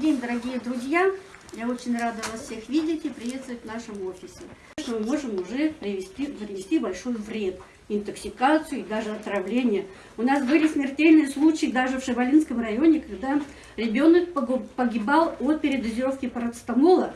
день, дорогие друзья! Я очень рада вас всех видеть и приветствовать в нашем офисе. Мы можем уже привести, привести большой вред, интоксикацию и даже отравление. У нас были смертельные случаи даже в Шевалинском районе, когда ребенок погибал от передозировки парацетамола.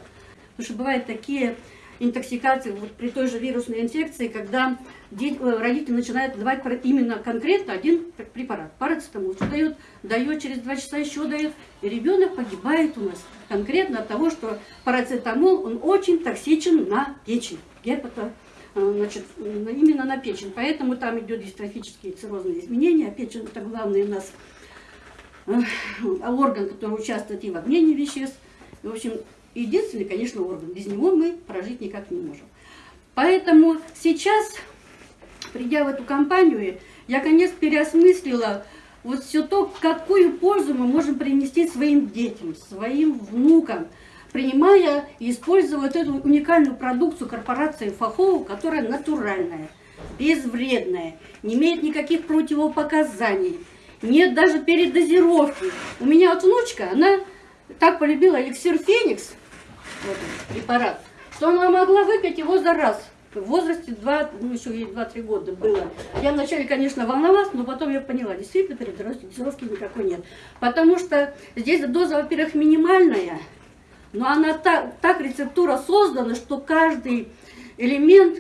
Потому что бывают такие интоксикации вот при той же вирусной инфекции, когда дети, э, родители начинают давать именно конкретно один препарат, парацетамол, что дает, дает через два часа еще дает, и ребенок погибает у нас конкретно от того, что парацетамол, он очень токсичен на печень, гепато, э, значит, именно на печень, поэтому там идет дистрофические циррозные изменения, а печень это главный у нас э, орган, который участвует и в обмене веществ, в общем, единственный, конечно, орган. Без него мы прожить никак не можем. Поэтому сейчас, придя в эту компанию, я, конечно, переосмыслила вот все то, какую пользу мы можем принести своим детям, своим внукам, принимая и используя вот эту уникальную продукцию корпорации Фахову, которая натуральная, безвредная, не имеет никаких противопоказаний, нет даже передозировки. У меня вот внучка, она так полюбила эликсир Феникс, вот препарат, что она могла выпить его за раз. В возрасте 2, ну еще ей 2-3 года было. Я вначале, конечно, волновалась, но потом я поняла, действительно передозировки никакой нет. Потому что здесь доза, во-первых, минимальная, но она так, так рецептура создана, что каждый элемент,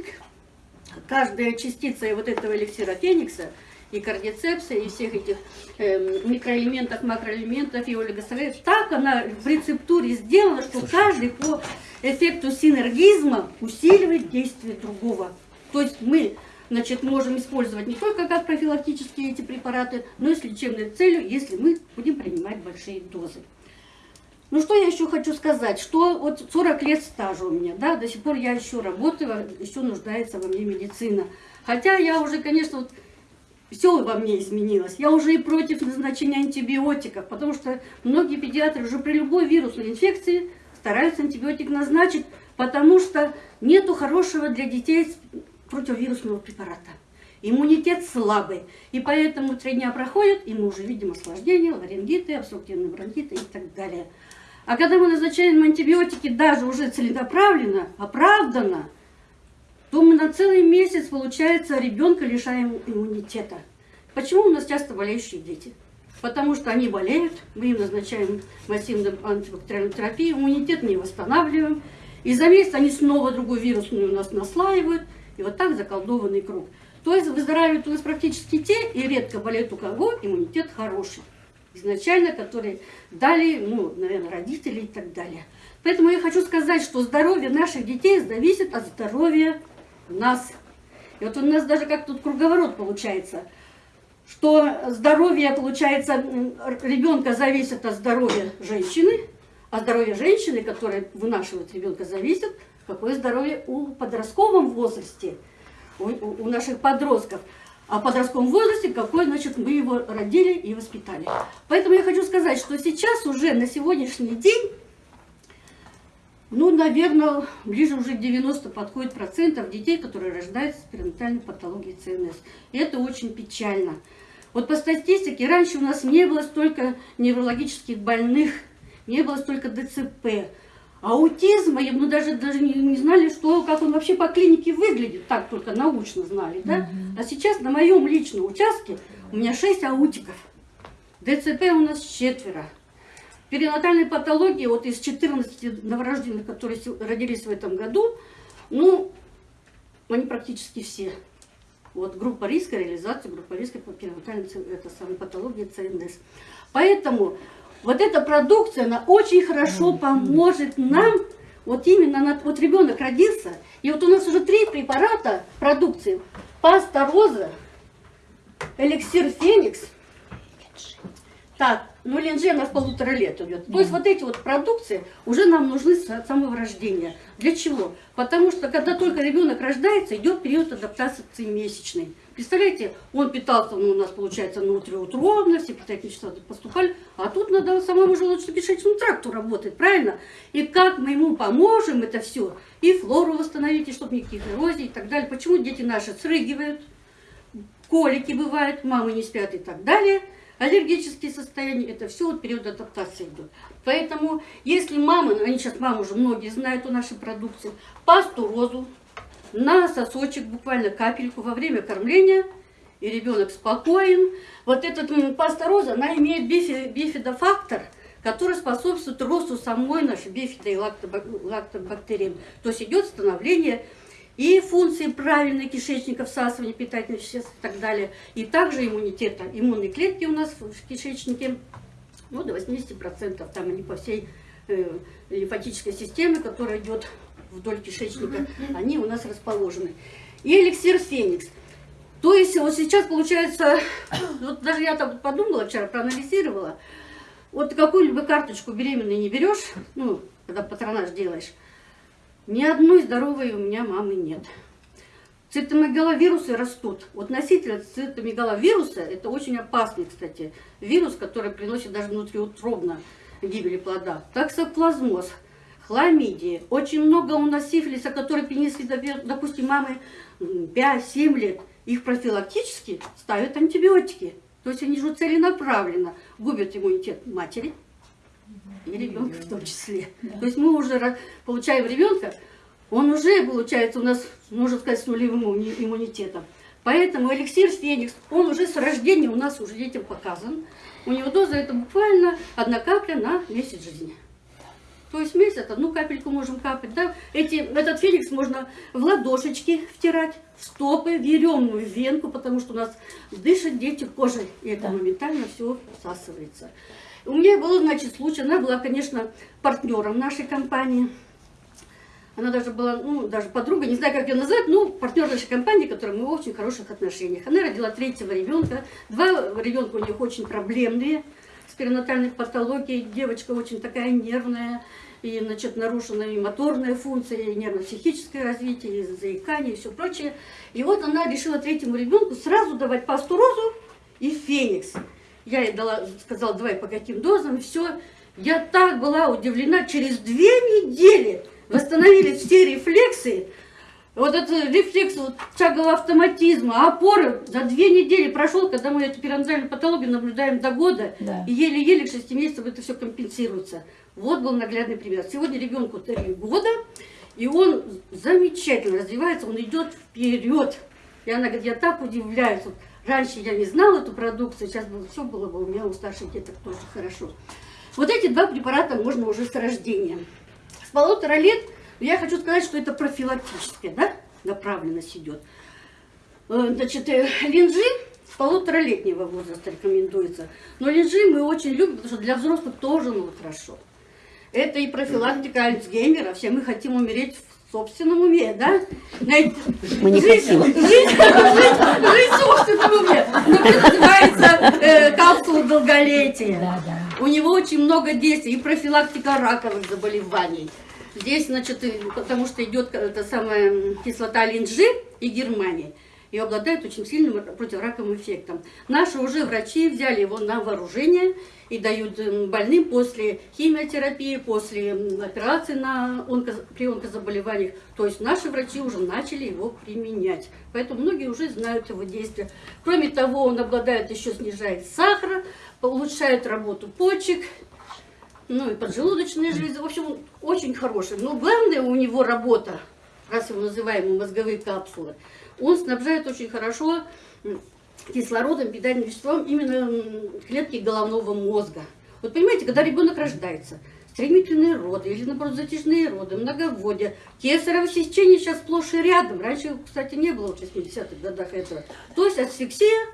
каждая частица вот этого эликсира феникса – и кардицепса, и всех этих э, микроэлементов, макроэлементов и олигосахаридов. Так она в рецептуре сделана, что Слушай. каждый по эффекту синергизма усиливает действие другого. То есть мы значит, можем использовать не только как профилактические эти препараты, но и с лечебной целью, если мы будем принимать большие дозы. Ну что я еще хочу сказать, что вот 40 лет стажа у меня, да, до сих пор я еще работаю, еще нуждается во мне медицина. Хотя я уже, конечно, вот все во мне изменилось. Я уже и против назначения антибиотиков, потому что многие педиатры уже при любой вирусной инфекции стараются антибиотик назначить, потому что нету хорошего для детей противовирусного препарата. Иммунитет слабый, и поэтому три дня проходят, и мы уже видим осложнения, ларингиты, обструктивные бронхиты и так далее. А когда мы назначаем антибиотики даже уже целенаправленно, оправданно, то мы на целый месяц, получается, ребенка лишаем иммунитета. Почему у нас часто болеющие дети? Потому что они болеют, мы им назначаем массивную антибактериальную терапию, иммунитет не восстанавливаем, и за месяц они снова другую вирусную у нас наслаивают, и вот так заколдованный круг. То есть выздоравливают у нас практически те, и редко болеют у кого иммунитет хороший. Изначально, которые дали, ну, наверное, родители и так далее. Поэтому я хочу сказать, что здоровье наших детей зависит от здоровья нас. И вот у нас даже как тут круговорот получается, что здоровье, получается, ребенка зависит от здоровья женщины, а здоровье женщины, которая вынашивает ребенка, зависит, какое здоровье у подростковом возрасте, у, у наших подростков. А в подростковом возрасте, какой, значит, мы его родили и воспитали. Поэтому я хочу сказать, что сейчас уже на сегодняшний день ну, наверное, ближе уже 90 подходит процентов детей, которые рождаются с перинатальной патологией ЦНС. И это очень печально. Вот по статистике, раньше у нас не было столько неврологических больных, не было столько ДЦП. Аутизма, мы даже, даже не, не знали, что, как он вообще по клинике выглядит, так только научно знали, да? А сейчас на моем личном участке у меня 6 аутиков. ДЦП у нас четверо. Перинатальной патологии, вот из 14 новорожденных, которые родились в этом году, ну, они практически все. Вот группа риска, реализация группа риска по перинатальной это самой патологии ЦНС. Поэтому вот эта продукция, она очень хорошо поможет нам, вот именно, вот ребенок родился, и вот у нас уже три препарата продукции. Паста роза, эликсир феникс, так, ну линжена в полутора лет идет. То есть вот эти вот продукции уже нам нужны с самого рождения. Для чего? Потому что когда только ребенок рождается, идет период адаптации месячный. Представляете, он питался, ну, у нас получается внутриутробно, все питательные вещества поступали, а тут надо самому желудочно-кишечному тракту работать, правильно? И как мы ему поможем это все, и флору восстановить, и чтобы никаких эрозий и так далее. Почему дети наши срыгивают, колики бывают, мамы не спят и так далее – аллергические состояния, это все вот период адаптации идет. Поэтому, если мама, они сейчас мамы уже многие знают о нашей продукции, пасту розу на сосочек, буквально капельку во время кормления, и ребенок спокоен. Вот этот паста роза, она имеет бифи, бифидофактор, который способствует росту самой нашей бифидо- и лактобак- лактобактерий. То есть идет становление и функции правильной кишечника, всасывания питательных веществ и так далее. И также иммунитета. Иммунные клетки у нас в кишечнике ну, до 80%. Там они по всей э, лимфатической системе, которая идет вдоль кишечника, они у нас расположены. И эликсир Феникс. То есть вот сейчас получается, вот даже я там подумала вчера, проанализировала, вот какую-либо карточку беременной не берешь, ну, когда патронаж делаешь, ни одной здоровой у меня мамы нет. Цитомегаловирусы растут. Вот носитель цитомегаловируса, это очень опасный, кстати, вирус, который приносит даже внутриутробно гибели плода. Таксоплазмоз, хламидии. Очень много у нас сифилиса, которые принесли, допустим, мамы м, 5-7 лет. Их профилактически ставят антибиотики. То есть они же целенаправленно губят иммунитет матери и ребенка в том числе. То есть мы уже получаем ребенка, он уже получается у нас, можно сказать, с нулевым иммуни- иммунитетом. Поэтому эликсир Феникс, он уже с рождения у нас уже детям показан. У него доза это буквально одна капля на месяц жизни. То есть месяц одну капельку можем капать. Да? Эти, этот феникс можно в ладошечки втирать, в стопы, в еремную венку, потому что у нас дышат дети кожей, и это Да. моментально все всасывается. У меня был, значит, случай, она была, конечно, партнером нашей компании. Она даже была, ну, даже подруга, не знаю, как ее назвать, ну, партнер нашей компании, которой мы в очень хороших отношениях. Она родила третьего ребенка. Два ребенка у них очень проблемные, с перинатальной патологией. Девочка очень такая нервная, и, значит, нарушена и моторная функция, и нервно-психическое развитие, и заикание, и все прочее. И вот она решила третьему ребенку сразу давать пасту розу и феникс. Я ей дала, сказала, давай по каким дозам, все. Я так была удивлена, через две недели восстановились все рефлексы, вот этот рефлекс вот, тягового автоматизма, опоры за две недели прошел, когда мы эту перинатальную патологию наблюдаем до года, Да. и еле-еле к 6 месяцам это все компенсируется. Вот был наглядный пример. Сегодня ребенку 3 года, и он замечательно развивается, он идет вперед. И она говорит, я так удивляюсь. Вот раньше я не знала эту продукцию, сейчас бы все было бы у меня у старших деток тоже хорошо. Вот эти два препарата можно уже с рождения. С полутора лет я хочу сказать, что это профилактическая да, направленность идет. Э, Значит, э, линжи с полуторалетнего возраста рекомендуется. Но линжи мы очень любим, потому что для взрослых тоже ну, хорошо. Это и профилактика Альцгеймера. Все мы хотим умереть собственном уме, да? Мы не жить- хотим. Жить, жить, жить в собственном уме. Ну, это называется э, капсула долголетия. Да, да. У него очень много действий и профилактика раковых заболеваний. Здесь, значит, и потому что идет эта самая м, кислота линжи и Германии. И обладает очень сильным противораковым эффектом. Наши уже врачи взяли его на вооружение и дают м, больным после химиотерапии, после м, операции на онко- при онкозаболеваниях. То есть наши врачи уже начали его применять. Поэтому многие уже знают его действия. Кроме того, он обладает еще снижает сахар, улучшает работу почек, ну и поджелудочные железы. В общем, он очень хороший. Но главное у него работа, раз его называем мозговые капсулы, он снабжает очень хорошо кислородом, питательным веществом именно клетки головного мозга. Вот понимаете, когда ребенок рождается, стремительные роды или, наоборот, затяжные роды, многоводие, кесарево сечение сейчас сплошь и рядом. Раньше, кстати, не было в 60-х годах этого. То есть асфиксия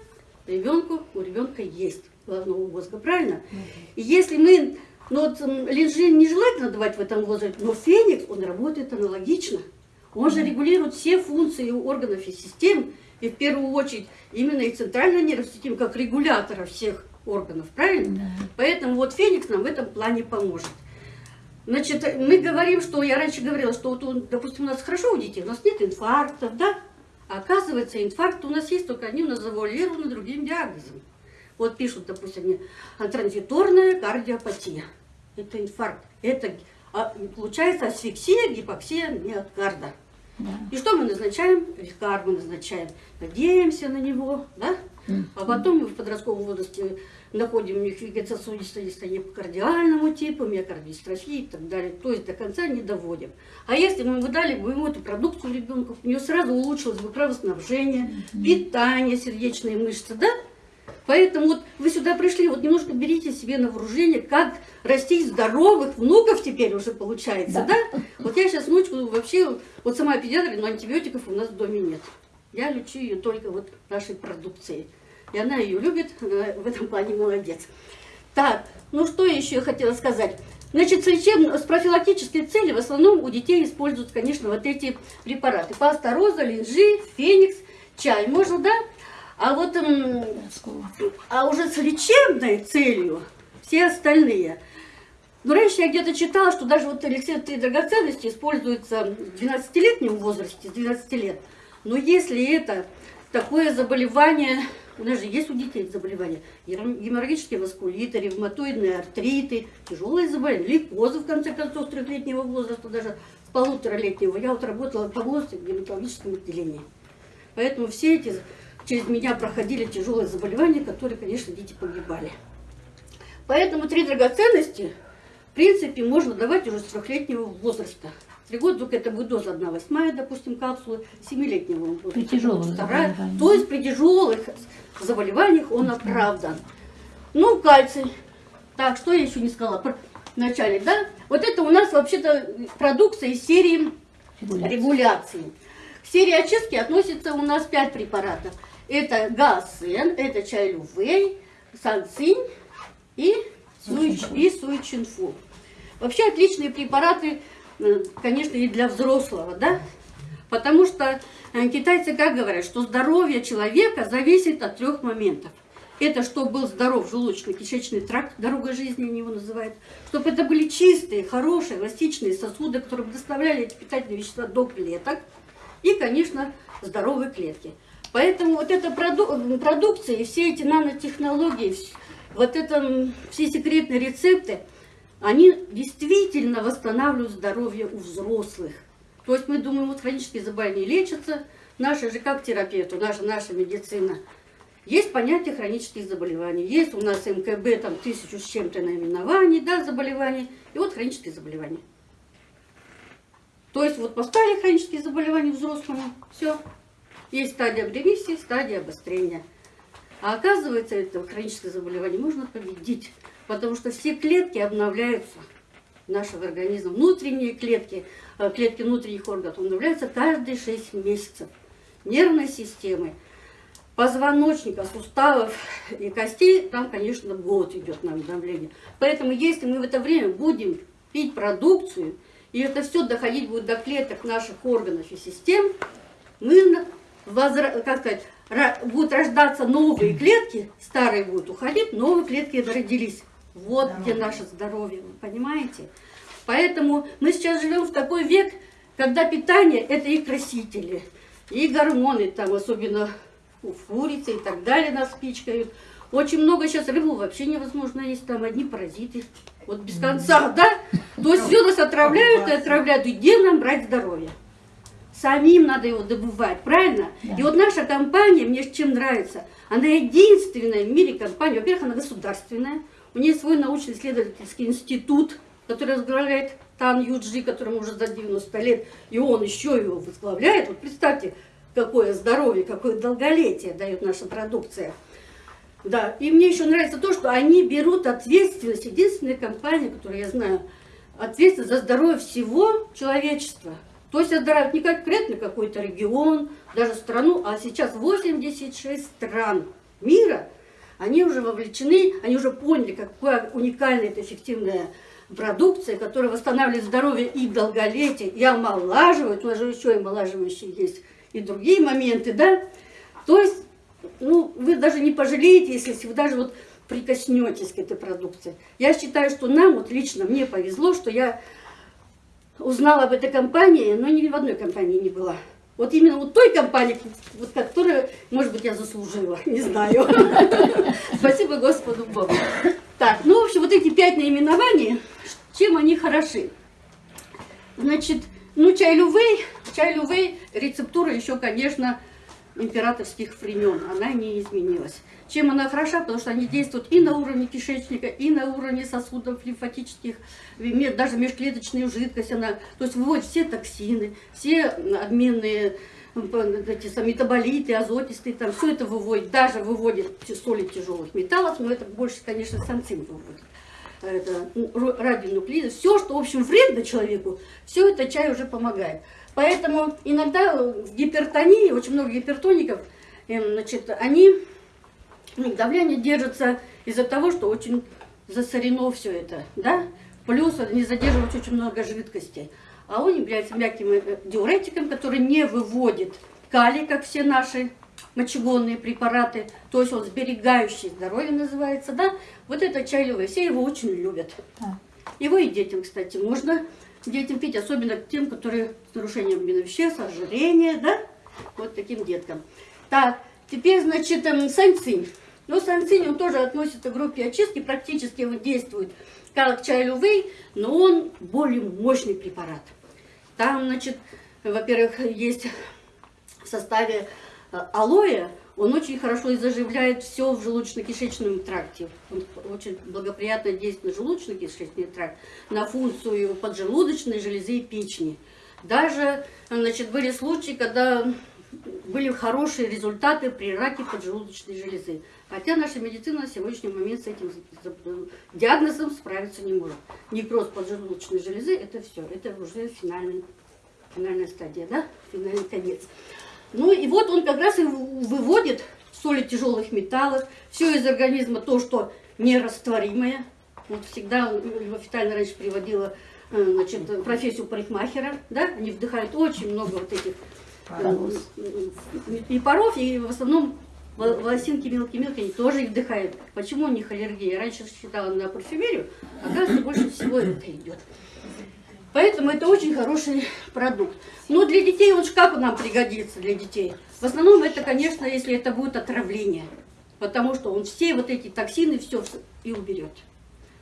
ребенку, у ребенка есть головного мозга, правильно? И если мы, ну вот линжин нежелательно давать в этом возрасте, но феникс, он работает аналогично. Он же регулирует все функции органов и систем, и в первую очередь именно и центральная нервная система, как регулятора всех органов, правильно? Поэтому вот феникс нам в этом плане поможет. Значит, мы говорим, что я раньше говорила, что вот, допустим, у нас хорошо у детей, у нас нет инфарктов, да? А оказывается, инфаркт у нас есть, только они у нас завуалированы другим диагнозом. Вот пишут, допустим, мне, транзиторная кардиопатия. Это инфаркт. Это а, получается асфиксия, гипоксия миокарда. Да. И что мы назначаем? Викар мы назначаем. Надеемся на него, да? А потом мы в подростковом возрасте находим у них вегетососудистое дистонию по кардиальному типу, миокардистрофии и так далее. То есть до конца не доводим. А если мы выдали бы ему эту продукцию ребенку, у него сразу улучшилось бы кровоснабжение, питание сердечные мышцы, да? Поэтому вот вы сюда пришли, вот немножко берите себе на вооружение, как растить здоровых внуков теперь уже получается, да? да? Вот я сейчас внучку вообще, вот сама педиатр, но антибиотиков у нас в доме нет. Я лечу ее только вот нашей продукцией. И она ее любит, она в этом плане молодец. Так, ну что еще я хотела сказать? Значит, с, лечеб... с профилактической целью в основном у детей используются, конечно, вот эти препараты. Паста роза, линжи, феникс, чай. Можно, да? А вот а уже с лечебной целью все остальные. Но раньше я где-то читала, что даже вот эликсир драгоценности используется в 12-летнем возрасте, с 12 лет. Но если это такое заболевание, у нас же есть у детей заболевания, геморрагические васкулиты, ревматоидные артриты, тяжелые заболевания, лейкозы, в конце концов, трехлетнего возраста, даже с полуторалетнего. Я вот работала по возрасту в гематологическом отделении. Поэтому все эти через меня проходили тяжелые заболевания, которые, конечно, дети погибали. Поэтому три драгоценности, в принципе, можно давать уже с трехлетнего возраста. Три года только это будет доза 1 восьмая, допустим, капсулы, семилетнего будет. При тяжелых вторая. То есть при тяжелых заболеваниях он оправдан. Ну, кальций. Так, что я еще не сказала вначале, да? Вот это у нас вообще-то продукция из серии регуляции. регуляции. К серии очистки относится у нас 5 препаратов. Это гассен, это чай лювей, санцинь и, суич, и суичинфу. Вообще отличные препараты, э, конечно, и для взрослого, да? Потому что э, китайцы как говорят, что здоровье человека зависит от трех моментов. Это чтобы был здоров желудочно-кишечный тракт, дорога жизни они его называют. Чтобы это были чистые, хорошие, эластичные сосуды, которые доставляли эти питательные вещества до клеток. И, конечно, здоровые клетки. Поэтому вот эта проду продукция и все эти нанотехнологии, вот это, все секретные рецепты, они действительно восстанавливают здоровье у взрослых. То есть мы думаем, вот хронические заболевания лечатся, наша же как терапевт, наша, наша медицина. Есть понятие хронических заболеваний, есть у нас МКБ, там тысячу с чем-то наименований, да, заболеваний, и вот хронические заболевания. То есть вот поставили хронические заболевания взрослому, все, есть стадия ремиссии, стадия обострения. А оказывается, это хроническое заболевание можно победить, потому что все клетки обновляются нашего организма. Внутренние клетки, э, клетки внутренних органов обновляются каждые 6 месяцев. Нервной системы, позвоночника, суставов и костей, там, конечно, год идет на обновление. Поэтому, если мы в это время будем пить продукцию, и это все доходить будет до клеток наших органов и систем, мы возра... как сказать, будут рождаться новые клетки, старые будут уходить, новые клетки родились. Вот да. где наше здоровье, вы понимаете? Поэтому мы сейчас живем в такой век, когда питание это и красители, и гормоны, там особенно курицы и так далее нас пичкают. Очень много сейчас рыбу вообще невозможно есть, там одни паразиты. Вот без конца, да? То есть все нас отравляют и отравляют. И где нам брать здоровье? Самим надо его добывать, правильно? Да. И вот наша компания, мне чем нравится, она единственная в мире компания, во-первых, она государственная, у нее свой научно-исследовательский институт, который возглавляет Тан Юджи, которому уже за 90 лет, и он еще его возглавляет. Вот представьте, какое здоровье, какое долголетие дает наша продукция. Да, и мне еще нравится то, что они берут ответственность, единственная компания, которую я знаю, ответственность за здоровье всего человечества. То есть отдирают не конкретно какой-то регион, даже страну, а сейчас 86 стран мира, они уже вовлечены, они уже поняли, какая уникальная это эффективная продукция, которая восстанавливает здоровье и долголетие, и омолаживает, у нас же еще омолаживающие есть, и другие моменты, да. То есть, ну, вы даже не пожалеете, если вы даже вот прикоснетесь к этой продукции. Я считаю, что нам, вот лично мне повезло, что я узнала об этой компании, но ни в одной компании не была. Вот именно вот той компании, вот которую, может быть, я заслужила, не знаю. Спасибо Господу Богу. Так, ну, в общем, вот эти пять наименований, чем они хороши? Значит, ну, чай лювей, чай лювей, рецептура еще, конечно, императорских времен, она не изменилась. Чем она хороша? Потому что они действуют и на уровне кишечника, и на уровне сосудов лимфатических, даже межклеточную жидкость. Она, то есть выводит все токсины, все обменные эти сам, метаболиты, азотистые, там все это выводит, даже выводит соли тяжелых металлов, но это больше, конечно, санцин выводит. Это ну, радионуклиды, все, что, в общем, вредно человеку, все это чай уже помогает. Поэтому иногда в гипертонии, очень много гипертоников, эм, значит, они, ну, давление держится из-за того, что очень засорено все это, да, плюс не задерживать очень много жидкости. А он является мягким э, диуретиком, который не выводит калий, как все наши мочегонные препараты, то есть он сберегающий здоровье называется, да, вот это чай любой, все его очень любят. Его и детям, кстати, можно детям пить, особенно тем, которые с нарушением веществ, ожирения, да, вот таким деткам. Так, теперь, значит, эм, санцинь. Ну, санцинь, он тоже относится к группе очистки, практически он действует как чай лювей, но он более мощный препарат. Там, значит, во-первых, есть в составе алоэ, он очень хорошо и заживляет все в желудочно-кишечном тракте. Он очень благоприятно действует на желудочно-кишечный тракт, на функцию поджелудочной железы и печени. Даже, значит, были случаи, когда были хорошие результаты при раке поджелудочной железы. Хотя наша медицина на сегодняшний момент с этим диагнозом справиться не может. Некроз поджелудочной железы – это все, это уже финальный, финальная стадия, да? финальный конец. Ну и вот он как раз и выводит соли тяжелых металлов, все из организма то, что нерастворимое. Вот всегда официально раньше приводила э, значит, профессию парикмахера, да, они вдыхают очень много вот этих паров. и паров, и в основном волосинки мелкие-мелкие, они тоже их вдыхают. Почему у них аллергия? Я раньше считала на парфюмерию, а оказывается, больше всего это идет. Поэтому это очень хороший продукт. Но для детей он как нам пригодится для детей? В основном это, конечно, если это будет отравление. Потому что он все вот эти токсины все и уберет.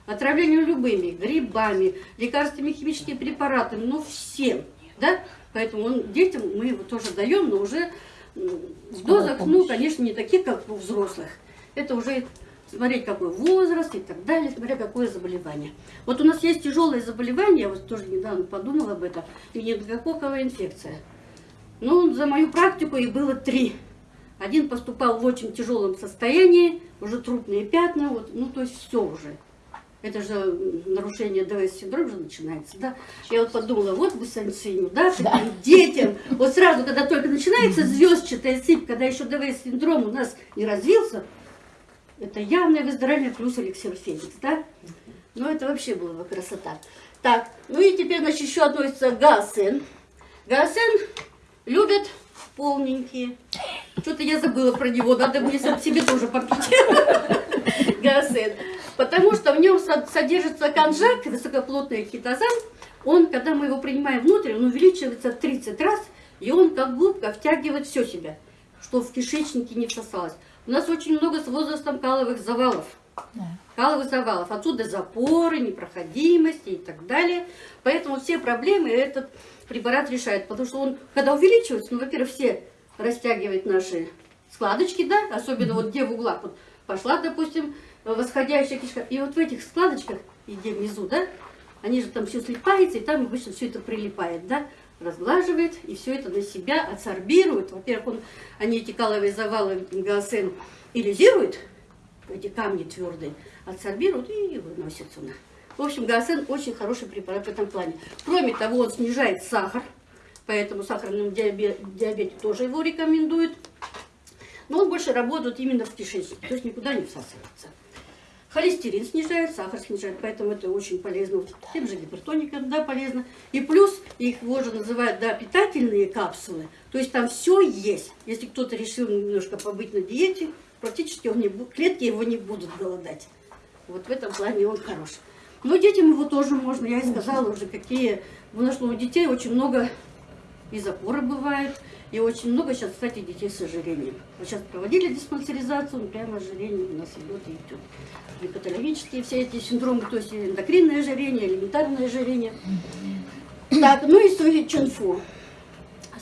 Отравление любыми, грибами, лекарствами, химическими препаратами, ну всем. Да? Поэтому он, детям мы его тоже даем, но уже в дозах, ну, конечно, не таких, как у взрослых. Это уже смотреть, какой возраст и так далее, смотря какое заболевание. Вот у нас есть тяжелое заболевание, я вот тоже недавно подумала об этом, менингококковая инфекция. Ну, за мою практику их было три. Один поступал в очень тяжелом состоянии, уже трупные пятна, вот, ну, то есть все уже. Это же нарушение ДВС-синдрома же начинается, да? Я вот подумала, вот бы санциню, да, да. детям. Вот сразу, когда только начинается звездчатая сыпь, когда еще ДВС-синдром у нас не развился, это явное выздоровление плюс эликсир Феникс, да? Ну, это вообще была бы красота. Так, ну и теперь, значит, еще относится гаосен. Гаосен любят полненькие. Что-то я забыла про него, надо мне себе тоже попить. Гаосен. Потому что в нем содержится конжак, высокоплотный хитозан. Он, когда мы его принимаем внутрь, он увеличивается в 30 раз, и он как губка втягивает все себя, что в кишечнике не всосалось. У нас очень много с возрастом каловых завалов. Да. Каловых завалов. Отсюда запоры, непроходимости и так далее. Поэтому все проблемы этот препарат решает. Потому что он, когда увеличивается, ну, во-первых, все растягивает наши складочки, да, особенно вот где в углах. Вот пошла, допустим, восходящая кишка. И вот в этих складочках, и где внизу, да, они же там все слипается, и там обычно все это прилипает, да разглаживает и все это на себя адсорбирует. Во-первых, он, они эти каловые завалы гаосен илизирует, эти камни твердые, адсорбируют и выносят сюда. В общем, гаосен очень хороший препарат в этом плане. Кроме того, он снижает сахар, поэтому сахарным диабете, диабете тоже его рекомендуют. Но он больше работает именно в кишечнике, то есть никуда не всасывается. Холестерин снижает, сахар снижает, поэтому это очень полезно. Тем же гипертоникам, да, полезно. И плюс, их тоже называют, да, питательные капсулы. То есть там все есть. Если кто-то решил немножко побыть на диете, практически он не, клетки его не будут голодать. Вот в этом плане он хорош. Но детям его тоже можно, я и сказала уже, какие, потому что у детей очень много и запоры бывают, и очень много сейчас, кстати, детей с ожирением. Вот сейчас проводили диспансеризацию, ну, прямо ожирение у нас идет и идет. Гипоталамические все эти синдромы, то есть эндокринное ожирение, элементарное ожирение. Так, ну и суи чунфу.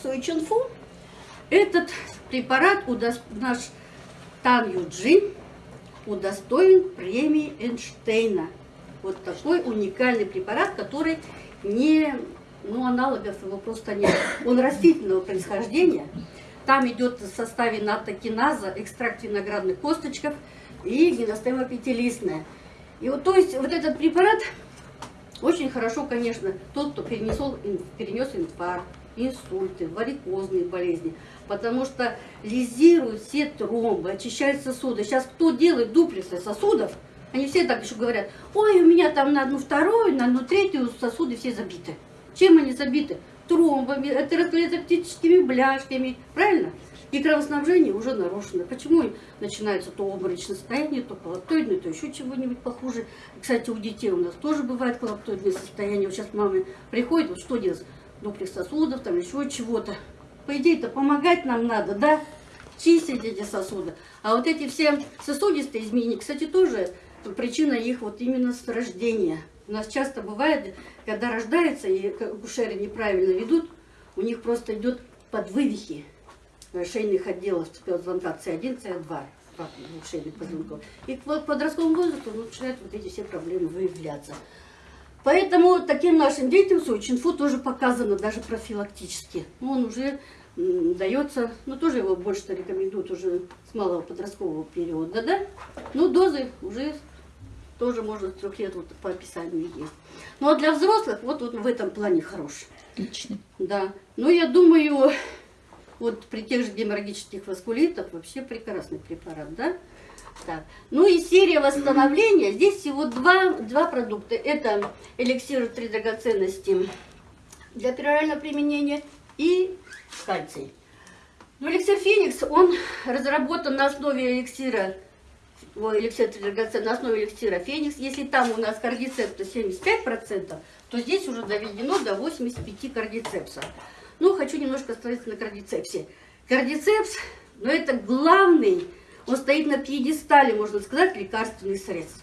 Суи чунфу, этот препарат удос... наш Тан Юджин удостоен премии Эйнштейна. Вот такой уникальный препарат, который не, ну, аналогов его просто нет. Он растительного происхождения. Там идет в составе натокиназа, экстракт виноградных косточков и гиностема пятилистная. И вот, то есть, вот этот препарат очень хорошо, конечно, тот, кто перенесол, перенес инфаркт, инсульты, варикозные болезни, потому что лизируют все тромбы, очищают сосуды. Сейчас кто делает дуплексы сосудов, они все так еще говорят, ой, у меня там на одну вторую, на одну третью сосуды все забиты. Чем они забиты? Тромбами, атеросклеротическими бляшками, правильно? И кровоснабжение уже нарушено. Почему начинается то обморочное состояние, то коллаптоидное, то еще чего-нибудь похуже. Кстати, у детей у нас тоже бывает коллаптоидное состояние. Вот сейчас мамы приходят, вот что делать? Дуплекс сосудов, там еще чего-то. По идее-то помогать нам надо, да? Чистить эти сосуды. А вот эти все сосудистые изменения, кстати, тоже причина их вот именно с рождения. У нас часто бывает, когда рождается и акушеры неправильно ведут, у них просто идет подвывихи шейных отделов звонка С1, С2 шейных позвонков. И к подростковому возрасту начинают вот эти все проблемы выявляться. Поэтому таким нашим детям Сочинфу тоже показано даже профилактически. Он уже дается, ну тоже его больше рекомендуют уже с малого подросткового периода, да? Ну дозы уже тоже можно трех лет вот по описанию есть. Ну а для взрослых вот, вот в этом плане хороший. Отлично. Да. Ну я думаю, вот при тех же геморрагических васкулитах вообще прекрасный препарат, да? Так. Ну и серия восстановления. Здесь всего два, два продукта. Это эликсир три драгоценности для перорального применения и кальций. Ну, эликсир Феникс, он разработан на основе эликсира, ой, эликсир три драгоценности, на основе эликсира Феникс. Если там у нас кардицепта 75%, то здесь уже доведено до 85 кардицепса. Ну, хочу немножко остановиться на кардицепсе. Кардицепс, ну, это главный, он стоит на пьедестале, можно сказать, лекарственный средств.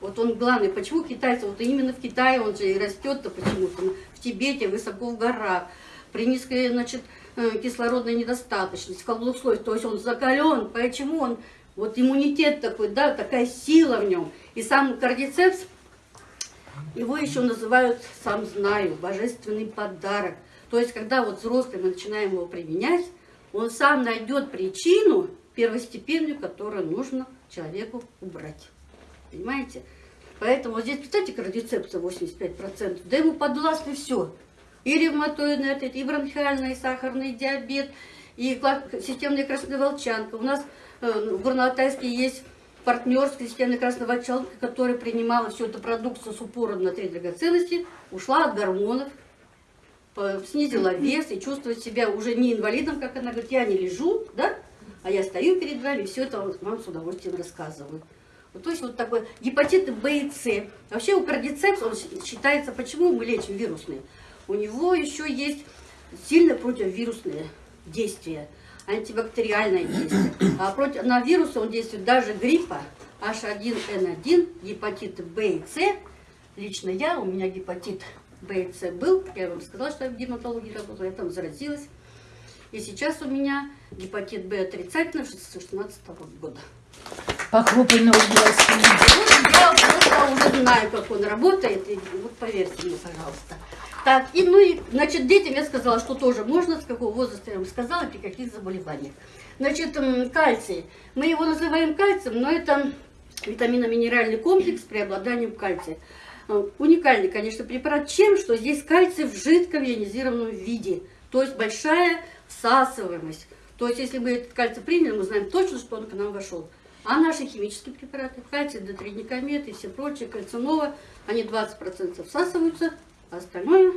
Вот он главный. Почему китайцы? Вот именно в Китае он же и растет-то почему-то. В Тибете, высоко в горах. При низкой, значит, э, кислородной недостаточности, в слой. То есть он закален. Почему он? Вот иммунитет такой, да, такая сила в нем. И сам кардицепс, его еще называют, сам знаю, божественный подарок. То есть, когда вот взрослые мы начинаем его применять, он сам найдет причину первостепенную, которую нужно человеку убрать. Понимаете? Поэтому вот здесь, представьте, кардицепция 85%, да ему подвластно все. И ревматоидный артрит, и бронхиальный, и сахарный диабет, и системная красная волчанка. У нас в Горно-Алтайске есть партнерская системная красная волчанка, которая принимала всю эту продукцию с упором на три драгоценности, ушла от гормонов, снизила вес и чувствует себя уже не инвалидом, как она говорит, я не лежу, да, а я стою перед вами, и все это вам с удовольствием рассказываю. Вот, то есть вот такой гепатит Б и С. Вообще у кардицепс, он считается, почему мы лечим вирусные? У него еще есть сильно противовирусное действие, антибактериальное действие. А против, на вирусы он действует даже гриппа, H1N1, гепатит Б и С. Лично я, у меня гепатит БЦ был, я вам сказала, что я в гематологии работала, я там заразилась. И сейчас у меня гепатит Б отрицательный 16 года. Похлопай на Я просто уже знаю, как он работает, и вот поверьте мне, пожалуйста. Так, и ну и, значит, детям я сказала, что тоже можно, с какого возраста я вам сказала, при каких заболеваниях. Значит, кальций. Мы его называем кальцием, но это витаминно-минеральный комплекс с преобладанием кальция. Э, уникальный, конечно, препарат чем, что здесь кальций в жидком ионизированном виде. То есть большая всасываемость. То есть если мы этот кальций приняли, мы знаем точно, что он к нам вошел. А наши химические препараты, кальций, дотридникомет и все прочие, кальцинова, они 20% всасываются, а остальное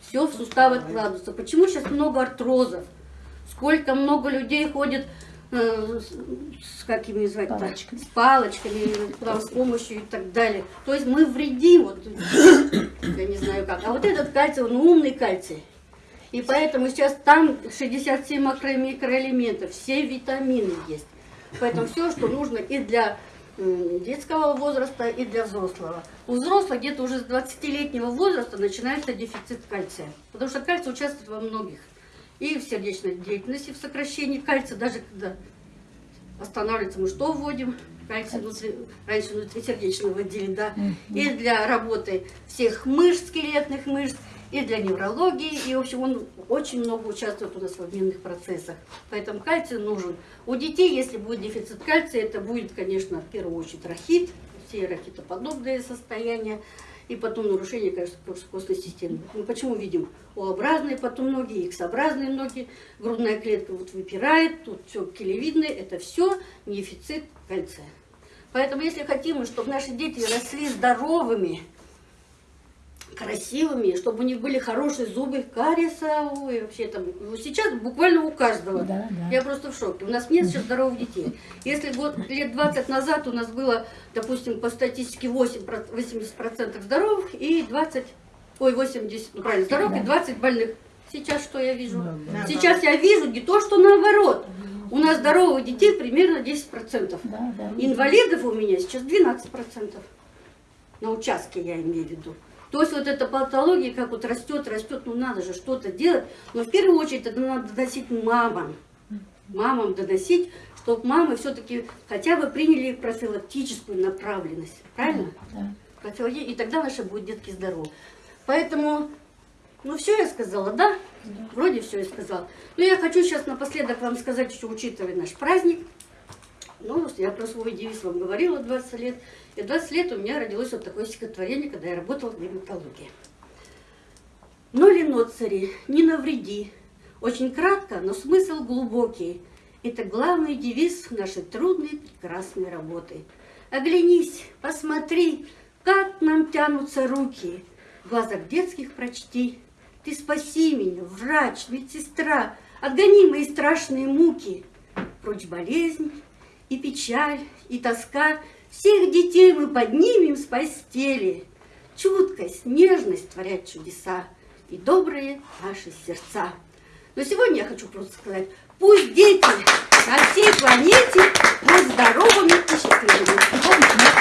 все в суставы откладывается. Почему сейчас много артрозов? Сколько много людей ходит Э, с какими звать палочками. с палочками, там, с помощью и так далее. То есть мы вредим, вот, я не знаю как. А вот этот кальций, он умный кальций. И поэтому сейчас там 67 макро- микроэлементов, все витамины есть. Поэтому все, что нужно и для детского возраста, и для взрослого. У взрослых где-то уже с 20-летнего возраста начинается дефицит кальция. Потому что кальций участвует во многих и в сердечной деятельности, в сокращении кальция, даже когда останавливается, мы что вводим? Кальций внутри, раньше внутрисердечно вводили, да. И для работы всех мышц, скелетных мышц, и для неврологии, и, в общем, он очень много участвует у нас в обменных процессах. Поэтому кальций нужен. У детей, если будет дефицит кальция, это будет, конечно, в первую очередь рахит, все рахитоподобные состояния, и потом нарушение, конечно, костной системы. Мы почему видим О-образные потом ноги, X-образные ноги, грудная клетка вот выпирает, тут все келевидное, это все дефицит кальция. Поэтому, если хотим, чтобы наши дети росли здоровыми, красивыми, чтобы у них были хорошие зубы, кариеса, ой, вообще там, ну, сейчас буквально у каждого. Да, да. Я просто в шоке. У нас нет сейчас здоровых детей. Если год, лет 20 назад у нас было, допустим, по статистике 8, 80% здоровых и 20, ой, 80, ну правильно, здоровых и 20 больных. Сейчас что я вижу? Да, Сейчас я вижу не то, что наоборот. У нас здоровых детей примерно 10%. Да, да. Инвалидов у меня сейчас 12%. На участке я имею в виду. То есть вот эта патология, как вот растет, растет, ну надо же что-то делать. Но в первую очередь это надо доносить мамам. Мамам доносить, чтобы мамы все-таки хотя бы приняли профилактическую направленность. Правильно? Да. И тогда наши будут детки здоровы. Поэтому, ну все я сказала, да? Вроде все я сказала. Но я хочу сейчас напоследок вам сказать, еще учитывая наш праздник. Ну, я про свой девиз вам говорила 20 лет. И 20 лет у меня родилось вот такое стихотворение, когда я работала в гинекологии. Но ноцари, не навреди. Очень кратко, но смысл глубокий. Это главный девиз нашей трудной, прекрасной работы. Оглянись, посмотри, как нам тянутся руки. В глазах детских прочти. Ты спаси меня, врач, медсестра, Отгони мои страшные муки. Прочь болезнь и печаль, и тоска, всех детей мы поднимем с постели. Чуткость, нежность творят чудеса, и добрые наши сердца. Но сегодня я хочу просто сказать, пусть дети на всей планете будут здоровыми и счастливыми.